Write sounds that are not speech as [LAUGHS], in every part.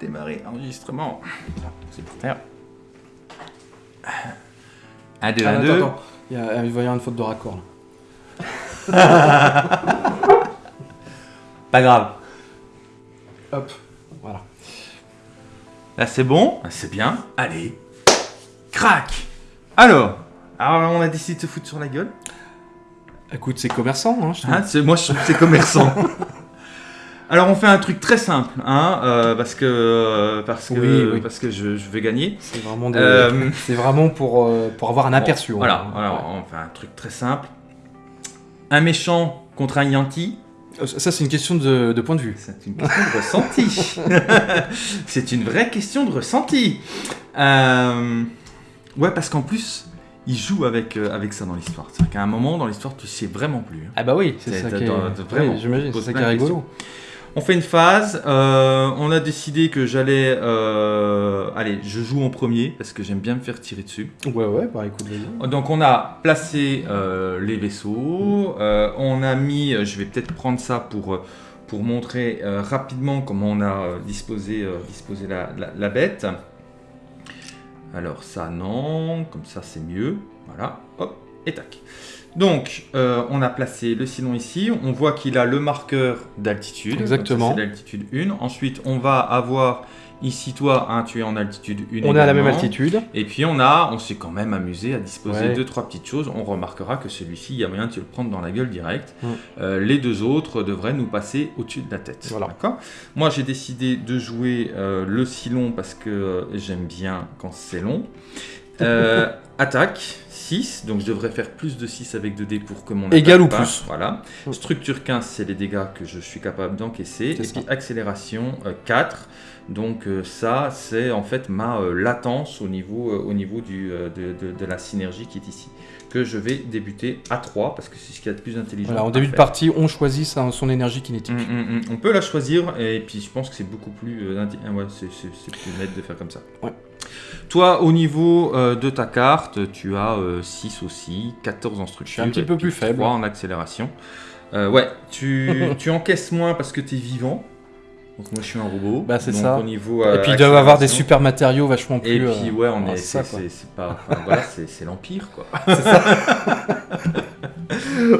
Démarrer enregistrement. C'est par terre. 1, 2, Ah, 1, attends, 2. attends. Il, y a, il va y avoir une faute de raccord là. [LAUGHS] Pas grave. Hop, voilà. Là, c'est bon. C'est bien. Allez. Crac. Alors. Alors, on a décidé de se foutre sur la gueule. Écoute, c'est commerçant, hein, je trouve. Hein, c'est- moi, je trouve que c'est commerçant. [LAUGHS] Alors, on fait un truc très simple, hein, euh, parce que, euh, parce que, Oui, oui. parce que je, je vais gagner. C'est vraiment, des- Euh, vraiment pour, pour avoir un aperçu. Bon, hein. voilà, voilà, on fait un truc très simple. Un méchant contre un Yankee, Euh, Ça, c'est une question de, de point de vue. c'est une question de ressenti. [LAUGHS] c'est une vraie question de ressenti. Ouais, parce qu'en plus, il joue avec, euh, avec ça dans l'histoire. C'est-à-dire qu'à un moment dans l'histoire, tu sais vraiment plus. hein. Ah bah oui, c'est ça qui est... vraiment- Oui, j'imagine, c'est ça qui est rigolo. On fait une phase. euh, on a décidé que j'allais. euh, allez, je joue en premier parce que j'aime bien me faire tirer dessus. Ouais, ouais, bah écoute, vas-y. Donc on a placé euh, les vaisseaux, on a mis, je vais peut-être prendre ça pour, pour montrer rapidement comment on a disposé, disposé la, la- la bête. Alors ça non, comme ça c'est mieux, voilà, hop, et tac. Donc euh, on a placé le sillon ici, on voit qu'il a le marqueur d'altitude. Exactement. C'est l'altitude 1. Ensuite on va avoir ici toi, hein, tu es en altitude 1 On est à la même également. altitude. Et puis on a, on s'est quand même amusé à disposer Ouais. deux trois petites choses. On remarquera que celui-ci, il y a moyen de se le prendre dans la gueule direct. Mm. Euh, les deux autres devraient nous passer au-dessus de la tête. Voilà. D'accord? Moi, j'ai décidé de jouer euh, le si long parce que j'aime bien quand c'est long. Euh, attaque 6, donc je devrais faire plus de 6 avec 2 dés pour que mon Égal ou plus. Voilà. Mm. Structure 15, c'est les dégâts que je suis capable d'encaisser. Et ça. puis accélération euh, 4. Donc euh, ça, c'est en fait ma euh, latence au niveau, euh, au niveau du, euh, de, de- de la synergie qui est ici. Que je vais débuter à 3 parce que c'est ce qu'il y a de plus intelligent. Voilà, en début de partie, on choisit sa- son énergie kinétique. Mm, mm, mm. On peut la choisir et puis je pense que c'est beaucoup plus, euh, ouais, c'est, plus net de faire comme ça. Ouais. Toi, au niveau euh, de ta carte, tu as 6 aussi, 14 en structure. Un petit et peu plus faible. 3 en accélération. Euh, ouais, tu, [LAUGHS] tu encaisses moins parce que tu es vivant. Donc moi je suis un robot. Bah, c'est Donc, Au Au niveau, euh, Et puis, ils doivent avoir des super matériaux vachement plus. Et puis ouais, on ah, est, c'est ça, c'est, c'est- c'est pas, enfin, voilà, [LAUGHS] c'est, c'est l'empire quoi. [LAUGHS]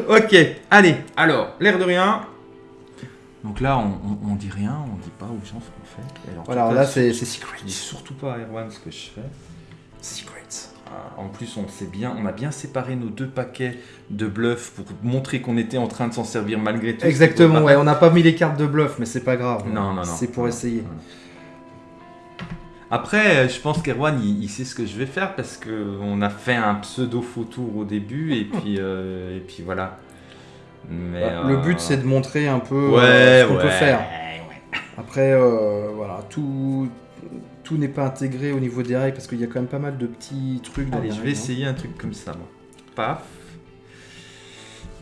ok, allez, alors, l'air de rien. Donc là, on, on, on dit rien, on dit pas aux gens ce qu'on fait. En Voilà, là, c'est secret. Je dis surtout pas à Erwan ce que je fais. Secret. Ah, En plus, on sait bien, on a bien séparé nos deux paquets de bluffs pour montrer qu'on était en train de s'en servir malgré tout. Exactement, ouais, on n'a pas mis les cartes de bluff, mais c'est pas grave. Non, non, non. C'est pour essayer. Après, euh, je pense qu'Erwan, il, il sait ce que je vais faire parce que on a fait un pseudo faux tour au début et puis, euh, et puis voilà. Mais, Bah, Le euh, but, c'est de montrer un peu ouais, euh, ce qu'on ouais, peut faire. Après, euh, voilà, tout, tout n'est pas intégré au niveau des règles parce qu'il y a quand même pas mal de petits trucs dans Allez, les je vais règles, hein. essayer un truc comme ça, moi. Paf.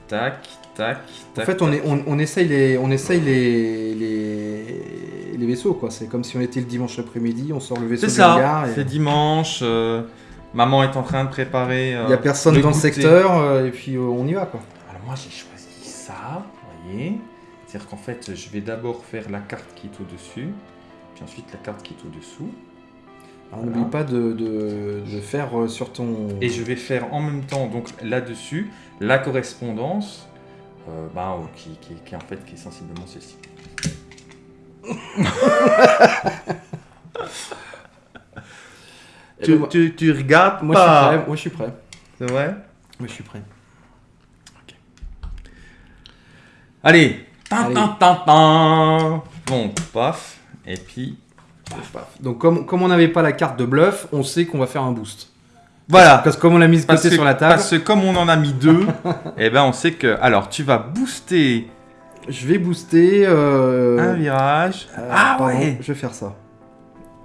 Tac, tac, En tac. fait, on, tac. est, on, on essaye, les, on essaye les, les, les vaisseaux, quoi. C'est comme si on était le dimanche après-midi, on sort le vaisseau hangar ça, et c'est dimanche. euh, maman est en train de préparer. euh, il n'y a personne dans le secteur euh, et puis euh, on y va, quoi. Alors moi j'ai choisi vous voyez. C'est-à-dire qu'en fait je vais d'abord faire la carte qui est au-dessus, puis ensuite la carte qui est au-dessous. Voilà. N'oublie pas de, de, de faire euh, sur ton... Et je vais faire en même temps donc là-dessus la correspondance euh, bah, euh, qui, qui- en fait qui est sensiblement celle-ci. [LAUGHS] Eh ben, tu, tu regardes Moi, je suis prêt. Moi, je suis prêt. C'est vrai? Moi, je suis prêt. Allez Tin, Allez. tin, tin, tin. Bon, paf. Et puis, paf. Donc, comme, comme on n'avait pas la carte de bluff, on sait qu'on va faire un boost. Voilà. Parce que comme on l'a mise côté que, sur la table, parce que comme on en a mis deux, [LAUGHS] et ben on sait que. Alors, tu vas booster je vais booster... euh, un virage. euh, ah pardon, ouais Je vais faire ça.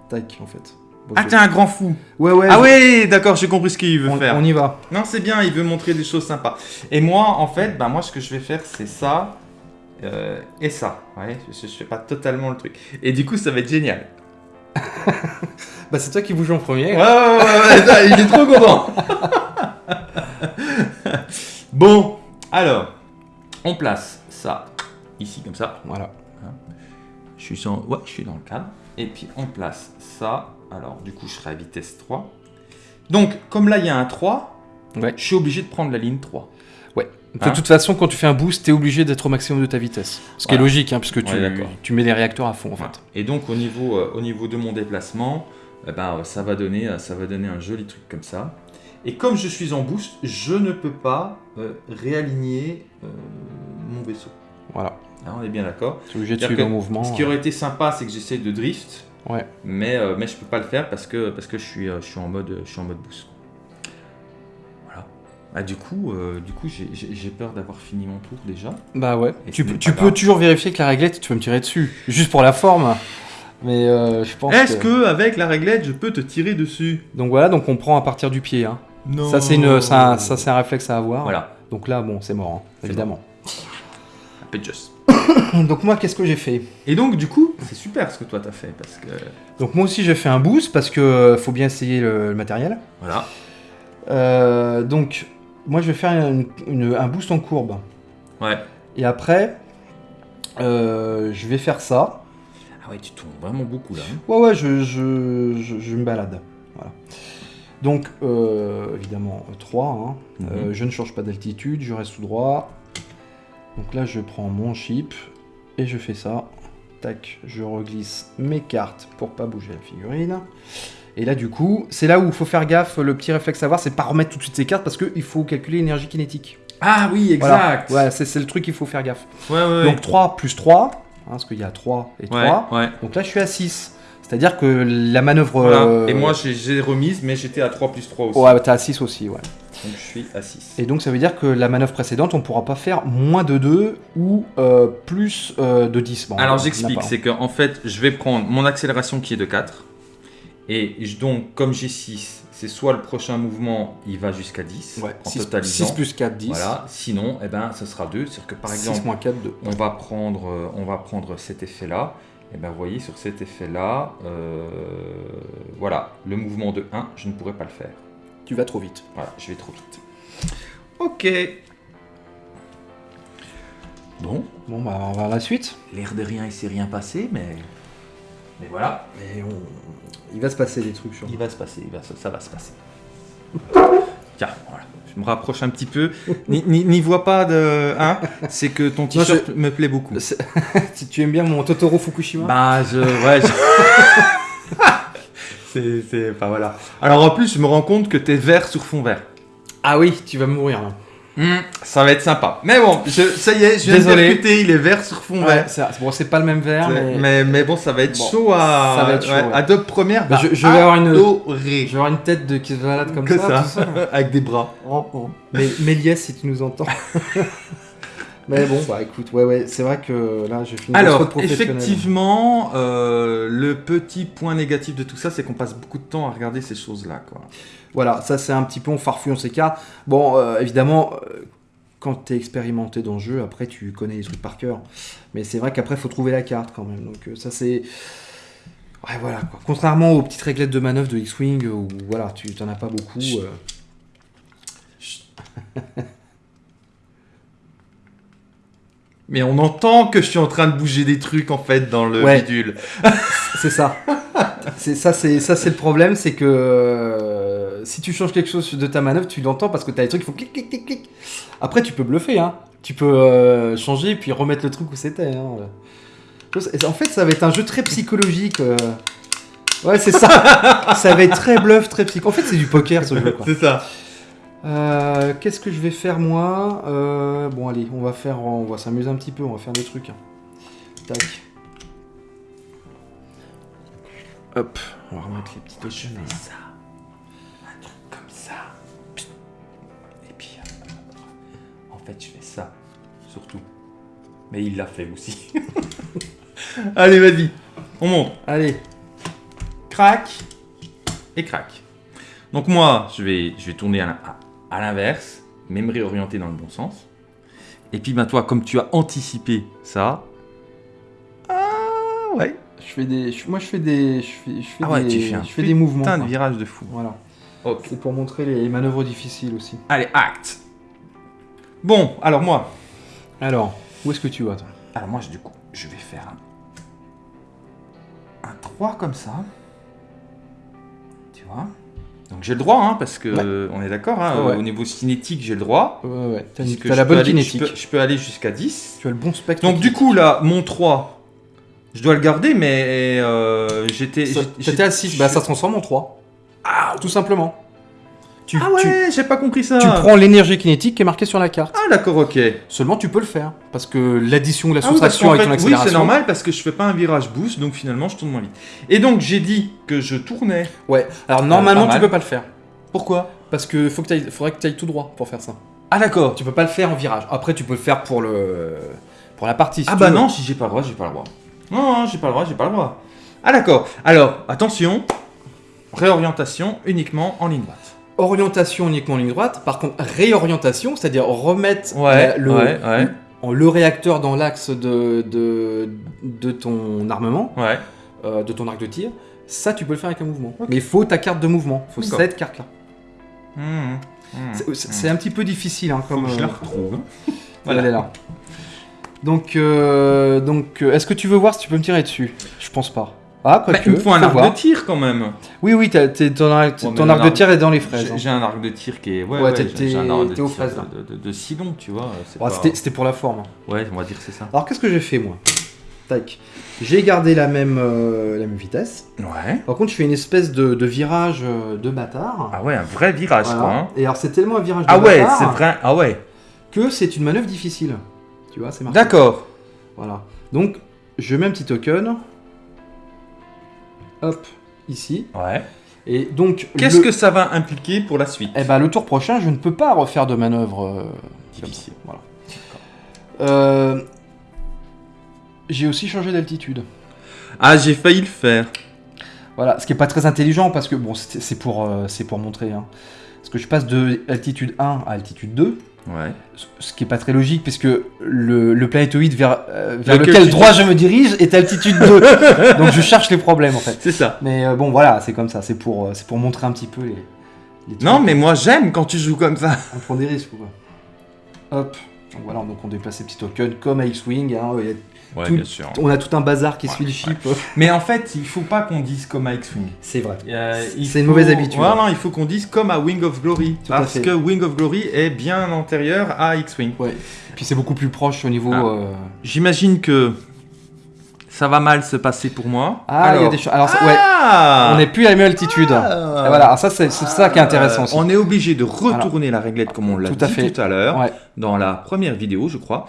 Tac, en fait. Bon, Ah, t'es un grand fou Ouais, ouais. Ah je- ouais, d'accord, j'ai compris ce qu'il veut on, faire. on y va. Non, c'est bien, il veut montrer des choses sympas. Et moi, en fait, bah, moi, ce que je vais faire, c'est ça euh, et ça. Ouais, je, je fais pas totalement le truc. Et du coup, ça va être génial. [LAUGHS] Bah, c'est toi qui bouge en premier. Ouais, ouais, il est trop content. [LAUGHS] bon, alors, on place ça ici comme ça. Voilà. Je suis, sans... ouais, je suis dans le cadre. Et puis on place ça. Alors du coup je serai à vitesse 3. Donc comme là il y a un 3, Ouais. je suis obligé de prendre la ligne 3. De Hein toute façon, quand tu fais un boost, t'es obligé d'être au maximum de ta vitesse. Ce qui est logique, hein, puisque tu, tu mets les réacteurs à fond, en fait. Et donc au niveau, euh, au niveau de mon déplacement, eh ben, euh, ça, va donner, euh, ça va donner un joli truc comme ça. Et comme je suis en boost, je ne peux pas euh, réaligner mon vaisseau. Voilà. Hein, on est bien d'accord. Tu es obligé de suivre le mouvement. Ce qui aurait été sympa, c'est que j'essaie de drift. Ouais. Mais, mais je peux pas le faire parce que, parce que je, suis, je, suis en mode, je suis en mode boost. Ah, du coup, euh, du coup j'ai- peur d'avoir fini mon tour déjà. Bah ouais. Et Tu, peux toujours vérifier que la réglette, tu peux me tirer dessus. Juste pour la forme. Mais euh, je pense Est-ce que... que avec la réglette, je peux te tirer dessus? Donc voilà, donc on prend à partir du pied. Hein. Non. Ça, c'est une, ça, un- ça, c'est un réflexe à avoir. Voilà. Donc là, bon, c'est mort, hein, évidemment. Just. [COUGHS] Donc moi, qu'est-ce que j'ai fait? Et donc, du coup, c'est super ce que toi t'as fait parce que. Donc moi aussi, j'ai fait un boost parce que faut bien essayer le, le matériel. Voilà. Euh, donc, moi, je vais faire une- une- un boost en courbe. Ouais. Et après, euh, je vais faire ça. Ah ouais, tu tournes vraiment beaucoup là. hein. Ouais, ouais, je, je, je, je me balade. Voilà. Donc, euh, évidemment, 3. Mhm. Euh, je ne change pas d'altitude, je reste tout droit. Donc là, je prends mon chip et je fais ça. Tac, je reglisse mes cartes pour pas bouger la figurine. Et là, du coup, c'est là où il faut faire gaffe. Le petit réflexe à avoir, c'est pas remettre tout de suite ses cartes parce qu'il faut calculer l'énergie kinétique. Ah oui, Voilà. exact. Ouais, c'est le truc qu'il faut faire gaffe. ouais, ouais. Donc 3 plus 3, hein, parce qu'il y a 3 et 3. ouais. Donc là, je suis à 6. C'est-à-dire que la manœuvre. Voilà. euh, Et moi, j'ai- remise, mais j'étais à 3 plus 3 aussi. Ouais, t'es à 6 aussi, ouais. Donc, je suis à 6. Et donc ça veut dire que la manœuvre précédente, on pourra pas faire moins de 2 ou euh, plus euh, de 10. Bon, Alors, j'explique. pas. C'est qu'en fait, je vais prendre mon accélération qui est de 4. Et donc, comme j'ai 6, c'est soit le prochain mouvement, il va jusqu'à 10 Ouais, en 6, totalisant. plus 4, 10. Voilà. Sinon, eh ben, ce sera 2. C'est-à-dire que par 6 exemple, moins 4, 2. on va prendre, euh, on va prendre cet effet-là. Et ben, vous voyez, sur cet effet-là, euh, voilà, le mouvement de 1, je ne pourrais pas le faire. Tu vas trop vite. Voilà, je vais trop vite. Ok. Bon, Bon, bah on va à la suite. l'air de rien, il s'est rien passé, mais... Mais voilà, Mais on... il va se passer des trucs sur il va se passer, il va se- ça va se passer. Tiens, voilà. Je me rapproche un petit peu. N'y- vois pas de... Hein C'est que ton t-shirt me plaît beaucoup. [LAUGHS] Si tu aimes bien mon Totoro Fukushima. Bah, je. Ouais, je- [LAUGHS] c'est. c'est- Enfin, voilà. Alors, en plus, je me rends compte que t'es vert sur fond vert. Ah oui, tu vas mourir là. Hmm, ça va être sympa. Mais bon, je, ça y est, je viens Désolé. de percuter, il est vert sur fond Ouais, vert. bon, c'est pas le même verre, mais... mais, Mais, bon, ça va être Bon, chaud à. ça va être chaud, ouais. Adobe Premiere, bah, je- je vais avoir une- adoré. je vais avoir une tête de qui se balade comme que ça. ça, [LAUGHS] avec des bras. Oh, oh. Mais Méliès, si tu nous entends. [LAUGHS] Mais bon, bah écoute, ouais, ouais, c'est vrai que là, j'ai fini Alors, effectivement, euh, le petit point négatif de tout ça, c'est qu'on passe beaucoup de temps à regarder ces choses-là, quoi. Voilà, ça c'est un petit peu, on farfouille, on s'écarte. Bon, euh, évidemment, euh, quand t'es expérimenté dans le jeu, après tu connais les trucs par cœur. Mais c'est vrai qu'après, faut trouver la carte quand même. Donc ça c'est... Ouais, voilà, quoi. Contrairement aux petites réglettes de manœuvre de X-Wing, où voilà, tu t'en as pas beaucoup. Chut. euh, [LAUGHS] Mais on entend que je suis en train de bouger des trucs, en fait, dans le Ouais. bidule. [LAUGHS] C'est ça. c'est ça, c'est ça, c'est le problème, c'est que euh, si tu changes quelque chose de ta manœuvre, tu l'entends parce que t'as des trucs qui font clic, clic, clic, clic. Après, tu peux bluffer, hein. Tu peux euh, changer puis remettre le truc où c'était. Hein. En fait, ça va être un jeu très psychologique. euh. Ouais, c'est ça. [LAUGHS] ça va être très bluff, très psych. En fait, c'est du poker ce jeu. C'est ça. Euh, Qu'est-ce que je vais faire moi Euh, Bon, allez, on va faire, on va s'amuser un petit peu, on va faire des trucs. hein. Tac. Hop, on va remettre les petites Je chaînes. fais ça. Un truc comme ça. Et puis, euh, en fait, je fais ça. Surtout. Mais il l'a fait aussi. [LAUGHS] Allez, vas-y. On monte. Allez, Crac. Et crac. Donc moi, je vais, je vais tourner à, à- à l'inverse, mais me réorienter dans le bon sens. Et puis, bah, toi, comme tu as anticipé ça... Ah, ouais. je fais des, je- moi je fais des, je fais, je fais Ah ouais, des, tu fais un je fais des mouvements. Putain de virage de fou. Voilà, c'est pour montrer les manœuvres difficiles aussi. Allez, acte. Bon, alors moi, Alors, où est-ce que tu vas toi? Alors moi, je- du coup, je vais faire un, un 3 comme ça. Tu vois? Donc j'ai le droit, hein, parce que Ouais. on est d'accord, hein, Ouais. au niveau cinétique, j'ai le droit. Ouais, ouais. T'as je la bonne aller- kinétique. Je peux, je peux aller jusqu'à 10. Tu as le bon spectre. Donc du coup, là, mon 3, je dois le garder, mais euh, j'étais... T'étais à 6, bah ça se transforme en 3. Ah, Tout simplement. Tu, ah ouais, j'ai pas compris ça. tu prends l'énergie kinétique qui est marquée sur la carte. Ah d'accord, ok. Seulement tu peux le faire. Parce que l'addition ou la Ah oui, soustraction avec fait, ton oui, accélération. c'est normal parce que je fais pas un virage boost, donc finalement je tourne moins vite. Et donc j'ai dit que je tournais. Ouais. Alors normalement pas tu peux pas le faire. Pourquoi? Parce que faut que t'ailles- faudrait que tu ailles tout droit pour faire ça. Ah d'accord. Tu peux pas le faire en virage. Après tu peux le faire pour le pour la partie. si Ah bah veux. non, si j'ai pas le droit, j'ai pas le droit. Non, non, j'ai pas le droit, j'ai pas le droit. Ah d'accord. Alors, attention. Réorientation uniquement en ligne droite. Orientation uniquement en ligne droite. Par contre réorientation, c'est-à-dire remettre Ouais, euh, le, ouais, ouais. en- le réacteur dans l'axe de, de, de ton armement, Ouais. euh, de ton arc de tir. Ça tu peux le faire avec un mouvement. Mais il faut ta carte de mouvement. Il faut cette carte là. Mmh, mmh, C'est- mmh. C'est un petit peu difficile hein, Faut comme. que je la euh, retrouve. [LAUGHS] Elle est là. Donc, euh, donc est-ce que tu veux voir si tu peux me tirer dessus? Je pense pas. Ah, quoi Bah, que, il me faut un arc voir. de tir quand même. Oui, oui, ton, arc- Ouais, ton de tir est dans les fraises. J'ai hein. j'ai un arc de tir qui est. Ouais, Ouais, ouais, t'es- j'ai- un arc de tir fraises, de, de, de Sidon, tu vois. Ouais, pas- C'était pour la forme. hein. Ouais, on va dire que c'est ça. Alors, qu'est-ce que j'ai fait, moi? Tac. J'ai gardé la même, euh, la même vitesse. Ouais. Par contre, je fais une espèce de, de virage euh, de bâtard. Ah ouais, un vrai virage, Voilà. quoi. hein. Et alors, c'est tellement un virage de Ah ouais, bâtard c'est vrai. Ah ouais. que c'est une manœuvre difficile. Tu vois, c'est marqué. D'accord. Voilà. Donc, je mets un petit token. Hop, ici. Ouais. Et donc, Qu'est-ce le- que ça va impliquer pour la suite? Eh ben, le tour prochain, je ne peux pas refaire de manœuvre euh. Difficile. Voilà. Euh, J'ai aussi changé d'altitude. Ah, j'ai failli le faire. Voilà, ce qui est pas très intelligent parce que bon, c'est pour, euh, c'est pour montrer. Hein. Parce que je passe de altitude 1 à altitude 2, Ouais. ce- qui est pas très logique puisque le, le planétoïde vers, euh, vers Lequel droit je me dirige est altitude 2. [LAUGHS] Donc je cherche les problèmes en fait. C'est ça. Mais euh, bon, voilà, c'est comme ça. C'est pour, euh, c'est pour montrer un petit peu les. Non, mais moi j'aime quand tu joues comme ça. On prend des risques ou quoi Hop. Donc voilà, donc on déplace ces petits tokens comme à X-Wing. hein, il y a- Ouais, Tout- bien sûr. on a tout un bazar qui Ouais, suit le chip. Mais en fait, il faut pas qu'on dise comme à X-Wing. C'est vrai. Euh, il C'est une mauvaise habitude. Voilà, il faut qu'on dise comme à Wing of Glory. Tout parce que Wing of Glory est bien antérieur à X-Wing. Ouais. Et puis c'est beaucoup plus proche au niveau. Ah. euh, J'imagine que ça va mal se passer pour moi. Ah, il y a des choses. Alors, ouais, Ah on n'est plus à la même altitude. Ah. Voilà, alors ça, c'est ça qui est intéressant Euh, aussi. On est obligé de retourner la réglette comme on l'a dit fait. tout à l'heure, Ouais. dans la première vidéo, je crois.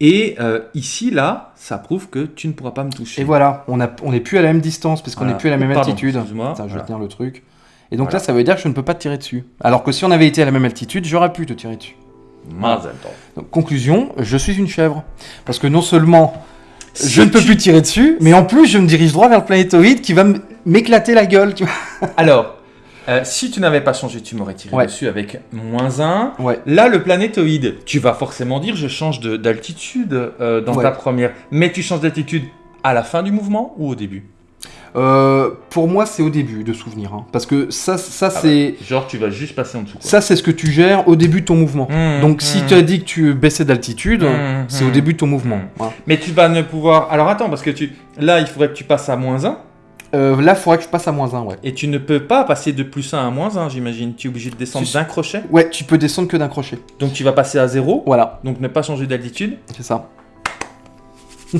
Et euh, ici, là, ça prouve que tu ne pourras pas me toucher. Et voilà, on n'est plus à la même distance puisqu'on n'est Voilà. plus à la même Pardon, altitude. excuse-moi. Je vais Voilà. tenir le truc. Et donc Voilà. là, ça veut dire que je ne peux pas te tirer dessus. Alors que si on avait été à la même altitude, j'aurais pu te tirer dessus. Donc, conclusion, je suis une chèvre. Parce que non seulement je ne peux plus tirer dessus, mais en plus je me dirige droit vers le planétoïde qui va m'éclater la gueule. Tu vois [LAUGHS] Alors, euh, si tu n'avais pas changé, tu m'aurais tiré Ouais. dessus avec moins 1. ouais. Là, le planétoïde, tu vas forcément dire je change de- d'altitude euh, dans Ouais. ta première. Mais tu changes d'altitude à la fin du mouvement ou au début? Euh, pour moi, c'est au début de souvenir. hein. Parce que ça, ça Ah c'est Genre, tu vas juste passer en dessous. quoi. ça c'est ce que tu gères au début de ton mouvement. Mmh, Donc si mmh. tu as dit que tu baissais d'altitude, Mmh, c'est au mmh. début de ton mouvement. Mmh. Voilà. Mais tu vas ne pouvoir. Alors attends, parce que tu. Là, il faudrait que tu passes à moins 1. Euh, là, il faudrait que je passe à moins 1, ouais. Et tu ne peux pas passer de plus 1 à moins 1, j'imagine. Tu es obligé de descendre d'un crochet. Ouais, tu peux descendre que d'un crochet. Donc tu vas passer à 0. Voilà, Donc ne pas changer d'altitude. c'est ça. [LAUGHS]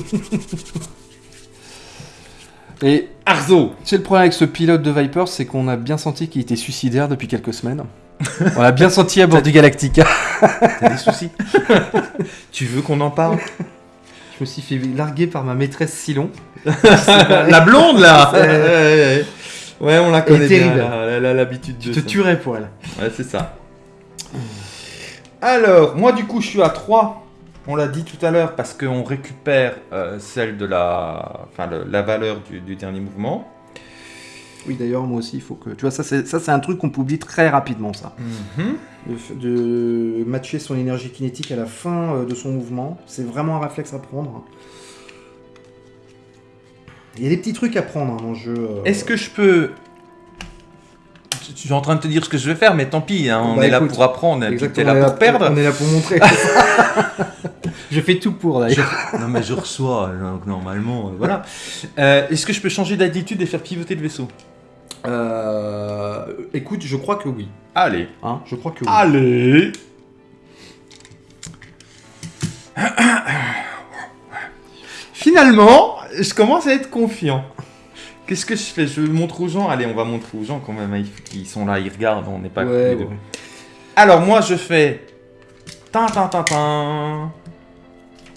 Et Arzo tu sais, le problème avec ce pilote de Viper, c'est qu'on a bien senti qu'il était suicidaire depuis quelques semaines. [LAUGHS] On l'a bien senti à bord du Galactica. [LAUGHS] T'as des soucis [LAUGHS] Tu veux qu'on en parle? Je me suis fait larguer par ma maîtresse Silon. La blonde là C'est- ouais, on la connaît bien. Elle a l'habitude Tu de te ça. tuerais pour elle. Ouais, c'est ça. Alors, moi du coup, je suis à 3. On l'a dit tout à l'heure parce qu'on récupère euh, celle de la, enfin, le- la valeur du, du dernier mouvement. Oui, d'ailleurs, moi aussi, il faut que. Tu vois, ça, c'est un truc qu'on peut oublier très rapidement, ça. Mhm. De matcher son énergie kinétique à la fin euh, de son mouvement, c'est vraiment un réflexe à prendre. Il y a des petits trucs à prendre hein, dans le jeu. euh. Est-ce que je peux Tu es en train de te dire ce que je vais faire, mais tant pis, hein, on Bah, est là pour apprendre, là on est pour perdre. On est là pour montrer. [LAUGHS] Je fais tout pour d'ailleurs. non mais je reçois, donc normalement, euh, voilà. Euh, Est-ce que je peux changer d'attitude et faire pivoter le vaisseau? Euh, écoute, je crois que oui. Allez. Hein, je crois que oui. Allez Finalement, je commence à être confiant. Qu'est-ce que je fais? Je montre aux gens. Allez, on va montrer aux gens quand même. Ils sont là, ils regardent, on n'est pas Ouais, ouais. Alors moi je fais tin tin tin tin.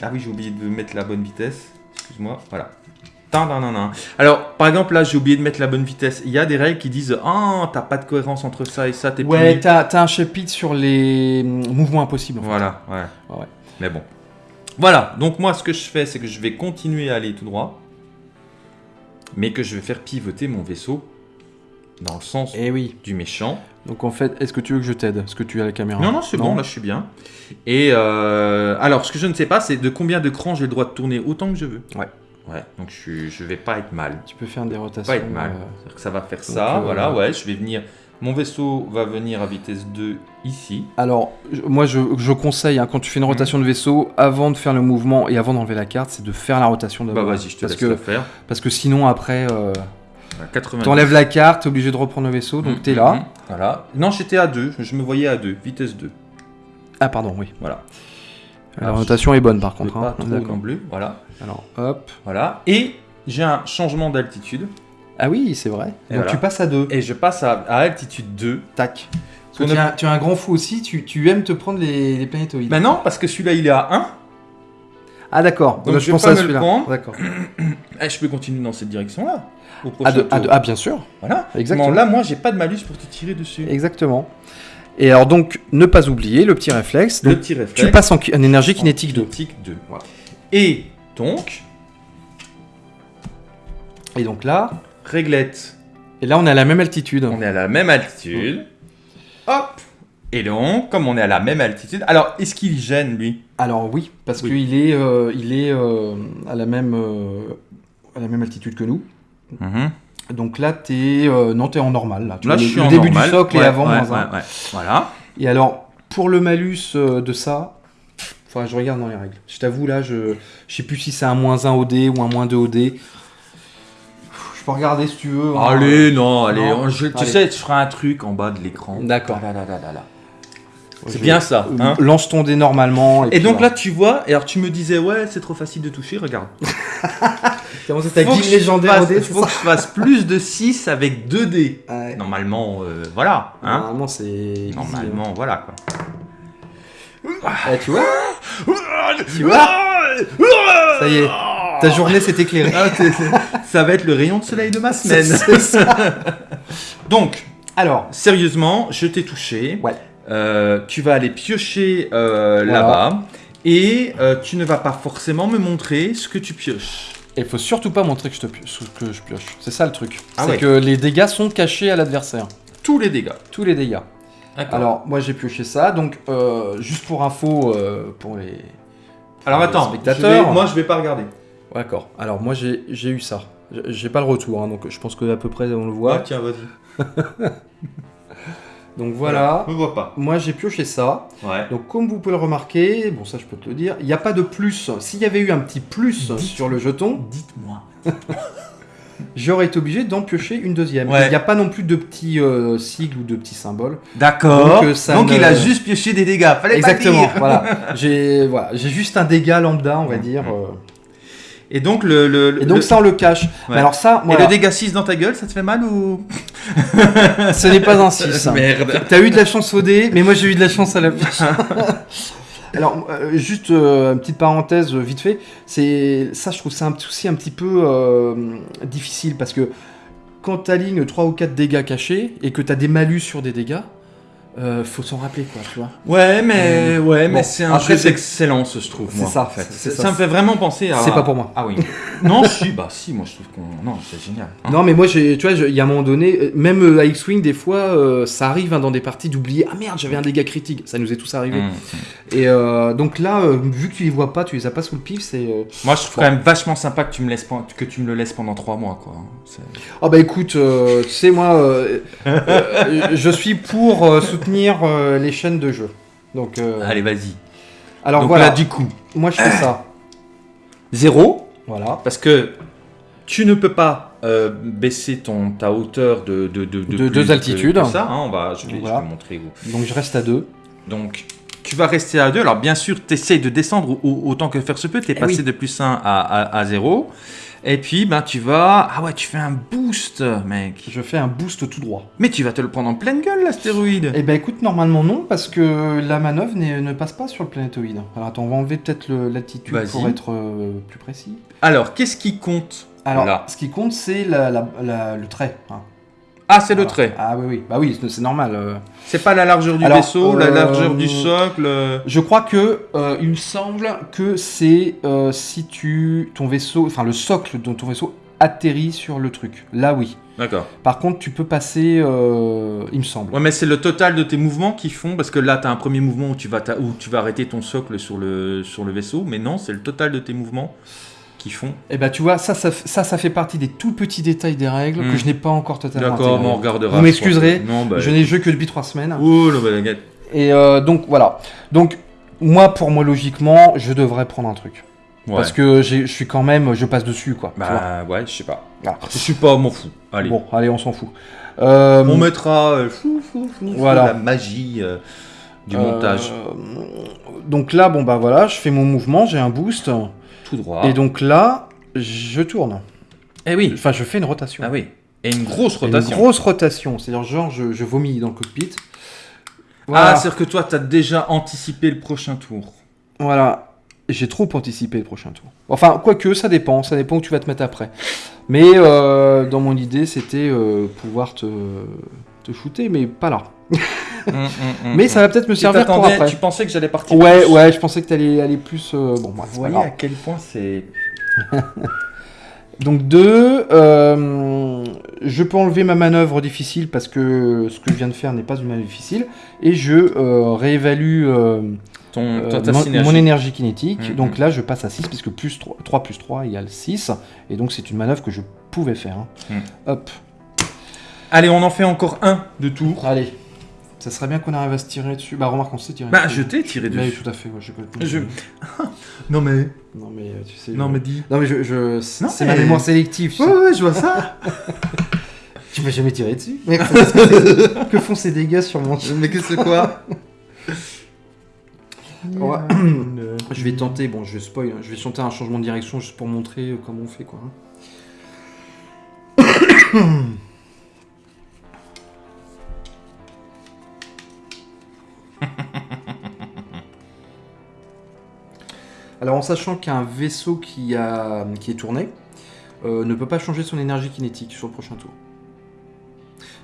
Ah oui j'ai oublié de mettre la bonne vitesse. Excuse-moi. Voilà. Tin, tin, tin, tin. Alors par exemple là j'ai oublié de mettre la bonne vitesse. Il y a des règles qui disent ah t'as pas de cohérence entre ça et ça t'es Ouais, t'as un chapitre sur les hum, mouvements impossibles. en. Voilà. Ouais, ouais. Mais bon. Voilà donc moi ce que je fais c'est que je vais continuer à aller tout droit. Mais que je vais faire pivoter mon vaisseau dans le sens Eh oui. du méchant. Donc en fait, est-ce que tu veux que je t'aide? Est-ce que tu as la caméra? Non, non, c'est bon, là je suis bien. Et euh, alors, ce que je ne sais pas, c'est de combien de crans j'ai le droit de tourner autant que je veux. Ouais. Ouais, donc je, je vais pas être mal. Tu peux faire des rotations. Pas être mal. euh, que ça va faire ça, euh, voilà, ouais, je vais venir. Mon vaisseau va venir à vitesse 2 ici. Alors, moi je, je conseille, hein, quand tu fais Mhm. une rotation de vaisseau, avant de faire le mouvement et avant d'enlever la carte, c'est de faire la rotation Bah d'abord. vas-y, je te parce laisse que, le faire. Parce que sinon, après, euh, 90. t'enlèves la carte, t'es obligé de reprendre le vaisseau, donc Mhm, t'es là. mhm, Voilà. Non, j'étais à 2, je me voyais à 2, vitesse 2. Ah, pardon, oui. Voilà. La rotation est bonne par contre. pas hein. trop non plus. Voilà. Alors, hop. Voilà. Et j'ai un changement d'altitude. Ah oui, c'est vrai. Et donc voilà. tu passes à 2. Et je passe à, à altitude 2. Tac. Parce que On tu, a- as, tu as un grand fou aussi, tu, tu aimes te prendre les, les planétoïdes. Ben non, parce que celui-là il est à 1. ah d'accord, Donc, Bah, je pense pas à me le celui-là. prendre. D'accord. Eh, je peux continuer dans cette direction-là. Ah, bien sûr, Voilà. exactement. Là, moi, j'ai pas de malus pour te tirer dessus. Exactement. Et alors donc, ne pas oublier le petit réflexe. Le Donc, petit réflexe. tu passes en, énergie kinétique 2. Kinétique 2. Voilà. Et donc, Et donc là, réglette. et là on est à la même altitude. On est à la même altitude. Hop. Et donc, comme on est à la même altitude, alors est-ce qu'il gêne lui? Alors oui, parce Oui. qu'il est, euh, il est euh, à, la même, euh, à la même altitude que nous. Donc là, t'es non, t'es en normal. Là, Tu Là, vois, je le, suis le en début normal. du socle Ouais, et avant ouais, moins un. ouais. Voilà. Et alors, pour le malus de ça, enfin, je regarde dans les règles. Je t'avoue, là, je, je sais plus si c'est un moins 1 OD ou un moins 2 OD. Je peux regarder si tu veux. hein. Allez, non, allez. Non. on- je- tu Allez. sais, tu feras un truc en bas de l'écran. D'accord. Là, là, là, là, là. Je C'est bien ça. Euh, hein. Lance ton dé normalement. Et puis donc voilà. là, tu vois, et alors tu me disais, ouais, c'est trop facile de toucher, regarde. [LAUGHS] Comment ça, t'as Faut que je légendaire fasse- c'est faut ça que je fasse plus de 6 avec 2 dés. Ouais. Normalement, euh, voilà. Hein Normalement, c'est. easy, hein. Normalement, voilà quoi. Eh, tu vois Tu vois Ça y est, ta journée s'est éclairée. Ah, c'est- c'est- ça va être le rayon de soleil de ma semaine. C'est ça. [LAUGHS] Donc, Alors, sérieusement, je t'ai touché. Ouais. Euh, tu vas aller piocher euh, Voilà. là-bas. Et euh, tu ne vas pas forcément me montrer ce que tu pioches. il faut surtout pas montrer que je, te pio- que je pioche. C'est ça le truc. Ah c'est ouais. que les dégâts sont cachés à l'adversaire. Tous les dégâts. Tous les dégâts. D'accord. Alors, moi j'ai pioché ça. Donc, euh, juste pour info, euh, pour les. Alors attends, spectateurs. je vais- moi je vais pas regarder. D'accord. Alors, moi j'ai j'ai eu ça. J'ai- pas le retour, hein, donc je pense que à peu près on le voit. tiens, vas-y. [LAUGHS] Donc voilà. Je vois pas. Moi j'ai pioché ça. Ouais. Donc comme vous pouvez le remarquer, bon ça je peux te le dire, il n'y a pas de plus. S'il y avait eu un petit plus Dites- sur le jeton, Dites-moi. [LAUGHS] j'aurais été obligé d'en piocher une deuxième. Ouais. Il n'y a pas non plus de petits euh, sigles ou de petits symboles. D'accord. Donc, euh, ça Donc ne- il a juste pioché des dégâts. Fallait Exactement, pas le dire. voilà. [LAUGHS] J'ai voilà, j'ai juste un dégât lambda, on va dire. euh. Et donc le. le- Et donc le- ça on le cache. Mais alors ça, Et le dégât 6 dans ta gueule, ça te fait mal ou. [LAUGHS] ce n'est pas un 6. [LAUGHS] Merde. T'as eu de la chance au dé, mais moi j'ai eu de la chance à la. [LAUGHS] Alors, euh, juste euh, une petite parenthèse euh, vite fait, c'est ça je trouve c'est un aussi un petit peu euh, difficile parce que quand t'alignes 3 ou 4 dégâts cachés et que t'as des malus sur des dégâts, euh, faut s'en rappeler quoi, tu vois. Ouais, mais, ouais, mais Bon, c'est un après, jeu d'excellence, je trouve. c'est ça, en fait. ça. ça. me fait vraiment penser à. C'est pas pour moi. Ah oui. [LAUGHS] non, si, bah si, moi je trouve qu'on. Non, c'est génial. Hein. Non mais moi tu vois, il y a un moment donné, euh, même euh, à X-Wing des fois euh, ça arrive hein, dans des parties d'oublier ah merde, j'avais un dégât critique, ça nous est tous arrivé. Mmh. Et euh, donc là euh, vu que tu les vois pas, tu les as pas sous le pif, c'est euh, Moi je trouve quand même vachement sympa que tu me, laisses, que tu me le laisses pendant 3 mois, quoi. C'est- Oh bah écoute, euh, tu sais moi, euh, euh, [LAUGHS] je suis pour euh, soutenir euh, les chaînes de jeux. Donc euh, Allez, vas-y. Alors Donc voilà, là, du coup, moi je fais ça. [CLEARS THROAT] 0, Voilà. parce que tu ne peux pas euh, baisser ton, ta hauteur de, de, de, De plus deux que- altitudes. que ça, hein, on va, je, vais, je vais montrer où. Donc je reste à 2. Donc, tu vas rester à 2. Alors, bien sûr, tu essayes de descendre au- autant que faire se peut. Tu es Eh passé oui. de plus 1 à, à, à 0. Et puis, ben, tu vas. Ah ouais, tu fais un boost, mec. Je fais un boost tout droit. Mais tu vas te le prendre en pleine gueule, l'astéroïde. Eh ben écoute, normalement non, parce que la manœuvre ne passe pas sur le planétoïde. Alors attends, on va enlever peut-être l'attitude pour être euh, plus précis. Alors, qu'est-ce qui compte Alors, Là? ce qui compte, c'est la- la- la- le trait. hein. Ah, c'est le trait. Ah oui, oui. Bah oui, c'est- normal. euh. C'est pas la largeur du Alors, vaisseau, la euh, largeur du socle. euh, Je crois que euh, il me semble que c'est euh, si tu ton vaisseau, enfin le socle de ton vaisseau atterrit sur le truc. Là oui. D'accord. Par contre, tu peux passer, euh, il me semble. Ouais, mais c'est le total de tes mouvements qui font, parce que là, tu as un premier mouvement où tu, vas où tu vas arrêter ton socle sur le, sur le vaisseau, mais non, c'est le total de tes mouvements qui font. Et ben tu vois, ça, ça, ça, ça fait partie des tout petits détails des règles Hmm. que je n'ai pas encore totalement D'accord, on regardera. Vous m'excuserez, bah. Je n'ai joué que depuis trois semaines. Non, bah. Et euh, donc voilà. Donc moi, pour moi, logiquement, je devrais prendre un truc. Ouais. Parce que je suis quand même, je passe dessus quoi. Bah, ouais, je sais pas. Voilà. Je suis pas, m'en fous. Allez. Bon, allez, on s'en fout. Euh, On mettra euh, flou, flou, Voilà. la magie euh, du euh, montage. Donc là, bon bah voilà, je fais mon mouvement, j'ai un boost. Tout droit. Et donc là, je tourne. Eh oui. Enfin, je fais une rotation. Ah oui. Et une grosse Une rotation. grosse rotation. C'est-à-dire, genre, je, je vomis dans le cockpit. Ah, c'est-à-dire que toi, t'as déjà anticipé le prochain tour. Voilà. J'ai trop anticipé le prochain tour. Enfin, quoique, ça dépend. Ça dépend où tu vas te mettre après. Mais euh, dans mon idée, c'était euh, pouvoir te, te shooter, mais pas là. [LAUGHS] Hum, hum, hum, mais ça va peut-être me Tu servir pour après. Tu pensais que j'allais partir Ouais, plus. ouais, je pensais que t'allais aller plus. euh, Bon, Vous voyez à quel point c'est. [LAUGHS] Donc deux, euh, je peux enlever ma manœuvre difficile parce que ce que je viens de faire n'est pas une manœuvre difficile et je euh, réévalue euh, Ton, mon, énergie kinétique. Donc là, je passe à 6 puisque plus 3, 3 plus 3 égale 6 et donc c'est une manœuvre que je pouvais faire. hein. Hop, Allez, on en fait encore un de tour. allez. Ça serait bien qu'on arrive à se tirer dessus. Bah remarque, on s'est tiré Bah, dessus. je t'ai tiré Mais dessus. tout à fait, ouais, je complètement- Je- [LAUGHS] Non, mais. Non mais euh, tu sais. Non, je- mais dis. Non mais je, je... c'est mais- ma mémoire sélective. tu sais. ouais, je vois ça. [LAUGHS] Tu m'as jamais tiré dessus. Mais [LAUGHS] que font ces dégâts sur mon mais que c'est quoi? Ouais. [COUGHS] [COUGHS] Je vais tenter, bon, je vais spoil, hein, je vais tenter un changement de direction juste pour montrer euh, comment on fait quoi. [COUGHS] Alors en sachant qu'un vaisseau qui, a, qui est tourné euh, ne peut pas changer son énergie kinétique sur le prochain tour.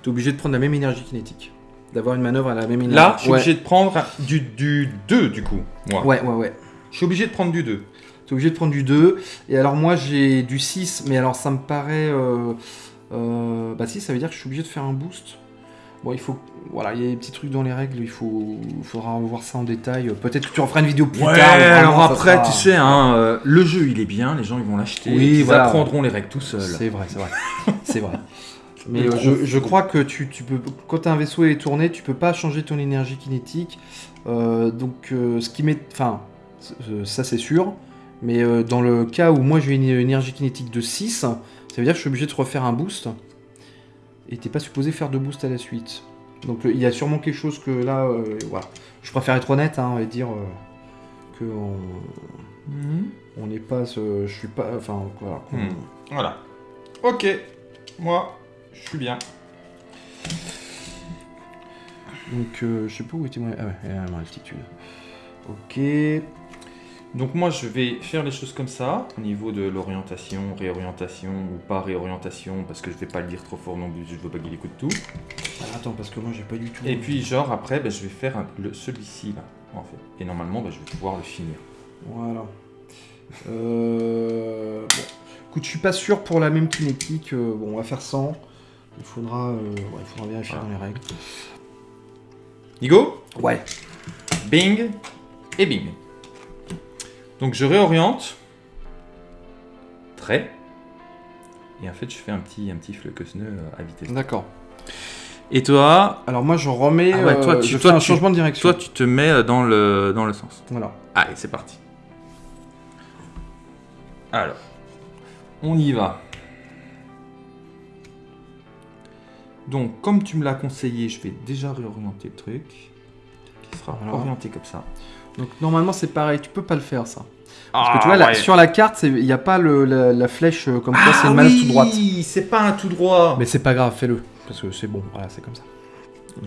Tu es obligé de prendre la même énergie kinétique. D'avoir une manœuvre à la même énergie. Là, je suis ouais. obligé de prendre du, du 2 du coup. Moi. Ouais, ouais, ouais. Je suis obligé de prendre du 2. T'es obligé de prendre du 2. Et alors moi j'ai du 6, mais alors ça me paraît... euh, euh, bah si, ça veut dire que je suis obligé de faire un boost. Bon, il faut... Voilà, il y a des petits trucs dans les règles, il faut... il faudra voir ça en détail. Peut-être que tu en feras une vidéo plus Ouais, tard. alors après, sera- tu sais, hein, euh, le jeu il est bien, les gens ils vont l'acheter, Oui, ils voilà. apprendront les règles tout seuls. C'est vrai, c'est vrai. [LAUGHS] c'est vrai. Mais euh, je, je crois que tu, tu peux, quand un vaisseau est tourné, tu peux pas changer ton énergie kinétique. Euh, donc, ce qui met, enfin, ça c'est sûr. Mais dans le cas où moi j'ai une énergie kinétique de 6, ça veut dire que je suis obligé de refaire un boost. Et t'es pas supposé faire de boost à la suite. Donc euh, il y a sûrement quelque chose que là, euh, voilà. Je préfère être honnête hein, et dire euh, que on Mhm. on n'est pas, ce- je suis pas, enfin voilà. Hmm. Voilà. Ok, moi, je suis bien. Donc, euh, je sais pas où était mon... Ah ouais, elle altitude. Ok. Donc moi je vais faire les choses comme ça, au niveau de l'orientation, réorientation ou pas réorientation, parce que je vais pas le dire trop fort non plus, je veux pas qu'il écoute tout. Alors, attends, parce que moi, j'ai pas du tout... Et puis genre après, ben, je vais faire celui-ci là, en fait. Et normalement, ben, je vais pouvoir le finir. Voilà. Euh... Bon. Écoute, je suis pas sûr pour la même kinétique. euh, bon, on va faire 100. Il faudra, euh, ouais, il faudra vérifier Voilà. dans les règles. Nigo Ouais. Bing et bing. Donc je réoriente. Trait. Et en fait, je fais un petit, un petit à vitesse. D'accord. Et toi, Alors moi je remets, Ah ouais, toi, euh, tu- je toi, fais un tu- changement de direction. toi tu te mets euh, dans le, dans le sens. Voilà. Allez, c'est parti. Alors, on y va. Donc, comme tu me l'as conseillé, je vais déjà réorienter le truc. Qui sera Voilà. orienté comme ça. Donc normalement c'est pareil, tu peux pas le faire ça. Parce Ah, que tu vois, là, ouais. sur la carte, c'est- il n'y a pas le, la, la flèche euh, comme c'est Ah une manœuvre tout droite. oui, c'est pas un tout droit. Mais c'est pas grave, fais-le. Parce que c'est bon, voilà, c'est comme ça.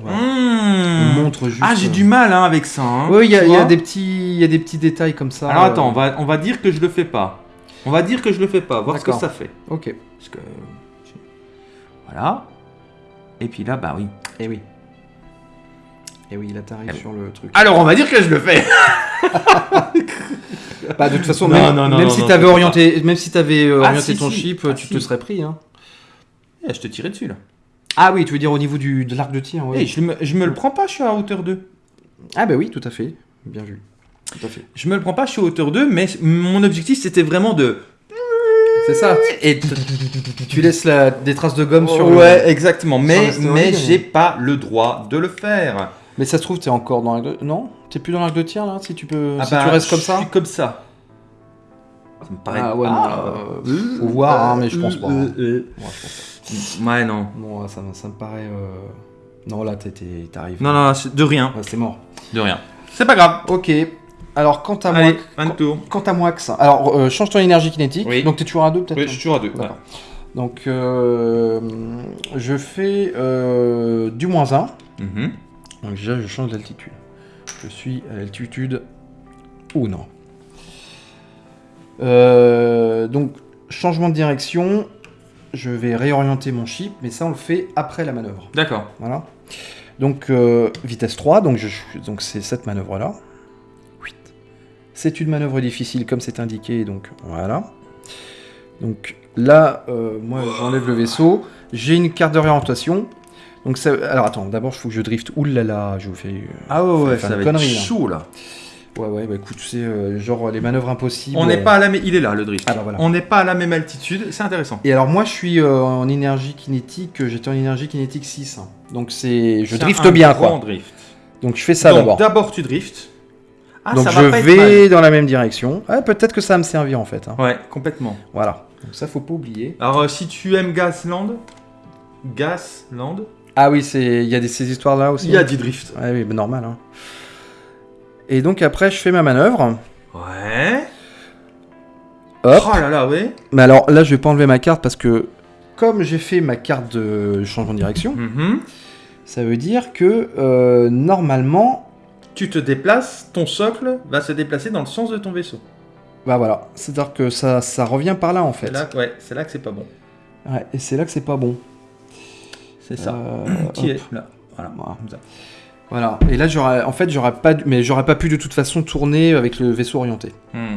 Voilà. Mmh. On montre juste. Ah, j'ai euh, du mal hein, avec ça. hein, Oui, il y, a- y vois. des petits, il des petits détails comme ça. Alors euh, attends, on va, on va dire que je le fais pas. On va dire que je le fais pas, voir ce que ça fait. Ok. Parce que. Voilà. Et puis là, bah oui. Et oui. Et oui, là t'arrives sur le truc. Alors on va dire que je le fais. [LAUGHS] Bah, de toute façon, Non, même, non, non, même non, si non, t'avais orienté, même si t'avais euh, Ah, orienté si, ton si. chip, Ah, tu si. te serais pris. Hein. Eh, je te tirais dessus là. Ah oui, tu veux dire au niveau du, de l'arc de tir. oui. Eh, je, me, je me le prends pas, je suis à hauteur 2. Ah bah oui, tout à fait. Bien vu. Tout à fait. Je me le prends pas, je suis à hauteur 2, mais mon objectif c'était vraiment de. C'est ça. Et [LAUGHS] Tu laisses la, des traces de gomme sur. ouais, exactement. sur Mais, le stéroïde, mais mais- j'ai pas le droit de le faire. Mais ça se trouve, t'es encore dans l'arc de. Non? T'es plus dans l'arc de tir là Si tu peux. Ah si bah, tu restes comme Je ça? suis comme ça. Ça me paraît. Ah ouais, non, Ah, euh, faut voir, hein, mais je pense pas, hein. euh, euh. Ouais, je pense pas. Ouais, non. Ça, me- ça me paraît. euh, Non, là, t'arrives. Non, non, c'est de rien. Ouais, c'est mort. De rien. C'est pas grave. Ok. Alors, quant à moi. Allez, un tour. Quant à moi, ça. Alors, euh, change ton énergie kinétique. Oui. Donc, t'es toujours à deux, peut-être? Oui, je suis toujours à deux. D'accord. Donc, euh, je fais euh, du moins 1. Mhm. Donc, déjà, je change d'altitude. Je suis à l'altitude. Ou non. Euh, donc, changement de direction. Je vais réorienter mon chip, mais ça, on le fait après la manœuvre. D'accord. Voilà. Donc, euh, vitesse 3, donc, je, donc c'est cette manœuvre-là. 8. C'est une manœuvre difficile, comme c'est indiqué, donc voilà. Donc là, euh, moi, j'enlève le vaisseau. J'ai une carte d'orientation. Donc, ça, alors attends, d'abord, il faut que je drift. Ouh là là, je vous fais. Ah ouais, ouais, ça va être chaud là. Ouais, ouais, bah écoute, c'est euh, genre les manœuvres impossibles. On n'est euh, pas à la même. Il est là le drift. Bah voilà. On n'est pas à la même altitude. C'est intéressant. Et alors, moi, je suis euh, en énergie kinétique. euh, J'étais en énergie kinétique 6. hein. Donc, c'est. Je C'est drift un bien, grand quoi. drift. Donc, je fais ça d'abord. D'abord tu drifts. Ah, Donc ça je va vais dans la même direction. Ah, peut-être que ça va me servir en fait. hein. Ouais, complètement. Voilà. Donc ça faut pas oublier. Alors si tu aimes Gasland, Gasland, Ah oui, c'est il y a des, ces histoires là aussi. il y a du drift. Ouais, oui, bah, normal. hein. Et donc après je fais ma manœuvre. Ouais. Hop. Oh là là, ouais. Mais alors là je vais pas enlever ma carte parce que comme j'ai fait ma carte de changement de direction, Mhm. ça veut dire que euh, normalement, Tu te déplaces, ton socle va se déplacer dans le sens de ton vaisseau. bah voilà, c'est-à-dire que ça, ça revient par là en fait. C'est là, ouais, c'est là que c'est pas bon. Ouais, et c'est là que c'est pas bon. C'est ça. Euh, Qui est là. Voilà. Voilà. Comme ça. Voilà. Et là j'aurais, en fait j'aurais pas, mais j'aurais pas pu de toute façon tourner avec le vaisseau orienté. Hmm.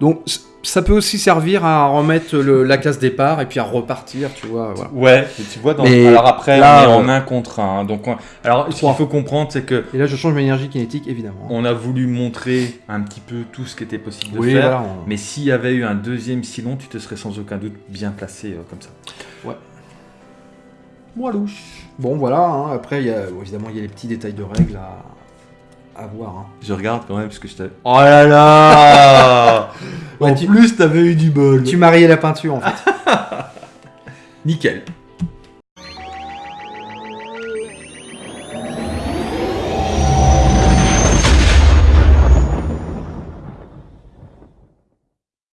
Donc ça peut aussi servir à remettre le- la case départ et puis à repartir, tu vois. Voilà. Ouais, et tu vois, dans... Mais alors après, là, on est en euh, un contre un. Donc, on- alors, ce qu'il faut comprendre, c'est que Et là je change ma énergie kinétique évidemment. on a voulu montrer un petit peu tout ce qui était possible de oui, faire. voilà. on- Mais s'il y avait eu un deuxième silon, tu te serais sans aucun doute bien placé euh, comme ça. Ouais. Walouche. Bon voilà. hein, Après il y a évidemment il y a les petits détails de règles à, à voir. hein. Je regarde quand même parce que je t'avais. Oh là là [LAUGHS] Ouais, En tu- plus, t'avais eu du bol. Tu mariais la peinture en fait. [LAUGHS] Nickel.